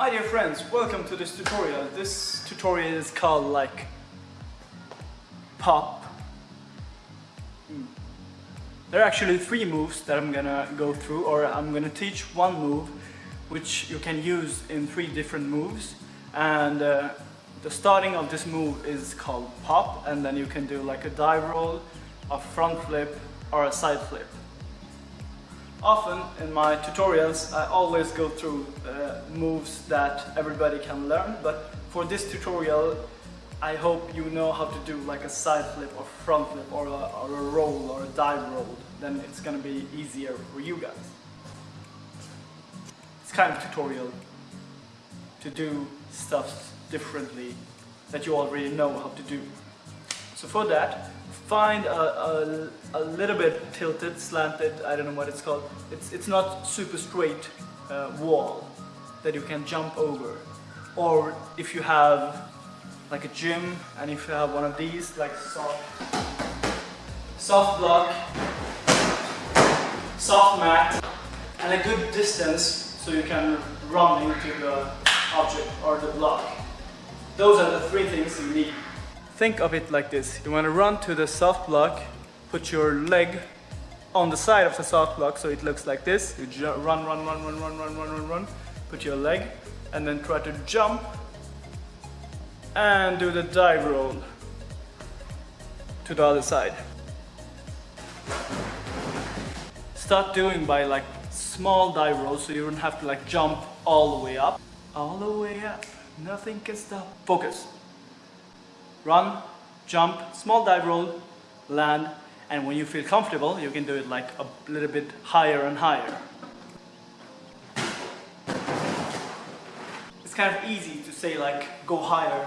My dear friends, welcome to this tutorial. This tutorial is called like pop. Hmm. There are actually three moves that I'm gonna go through or I'm gonna teach one move which you can use in three different moves and uh, the starting of this move is called pop and then you can do like a dive roll, a front flip or a side flip. Often in my tutorials I always go through uh, moves that everybody can learn but for this tutorial I hope you know how to do like a side flip or front flip or a, or a roll or a dive roll then it's gonna be easier for you guys. It's kind of tutorial to do stuff differently that you already know how to do. So for that find a, a, a, little bit tilted, slanted, I don't know what it's called. It's, it's not super straight uh, wall that you can jump over. Or if you have like a gym and if you have one of these like soft, soft block, soft mat and a good distance so you can run into the object or the block. Those are the three things you need think of it like this. You want to run to the soft block, put your leg on the side of the soft block so it looks like this. You run, run, run, run, run, run, run, run, run, put your leg and then try to jump and do the dive roll to the other side. Start doing by like small dive rolls so you don't have to like jump all the way up. All the way up, nothing can stop. Focus run, jump, small dive roll, land, and when you feel comfortable, you can do it like a little bit higher and higher. It's kind of easy to say like, go higher,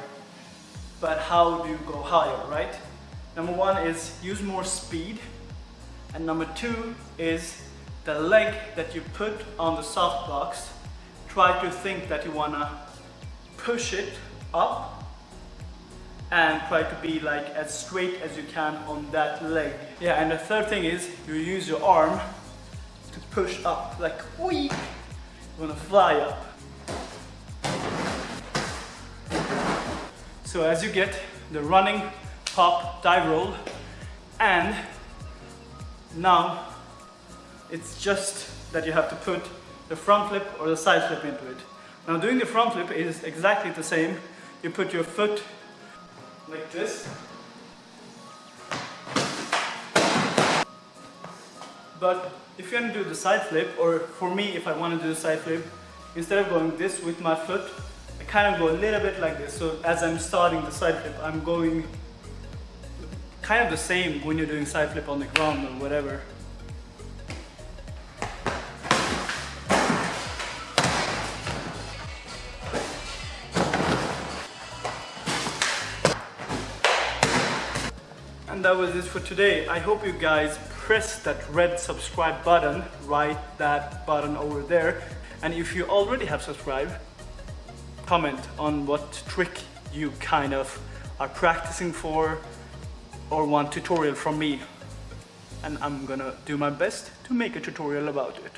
but how do you go higher, right? Number one is use more speed, and number two is the leg that you put on the soft blocks, try to think that you wanna push it up and try to be like as straight as you can on that leg. Yeah, and the third thing is you use your arm to push up, like whee! You wanna fly up. So as you get the running, pop, dive roll, and now it's just that you have to put the front flip or the side flip into it. Now doing the front flip is exactly the same. You put your foot like this. But if you want to do the side flip, or for me, if I want to do the side flip, instead of going this with my foot, kind of go a little bit like this. So as I'm starting the side flip, I'm going kind of the same when you're doing side flip on the ground or whatever. And that was it for today. I hope you guys press that red subscribe button, right that button over there. And if you already have subscribed, comment on what trick you kind of are practicing for or want tutorial from me. And I'm gonna do my best to make a tutorial about it.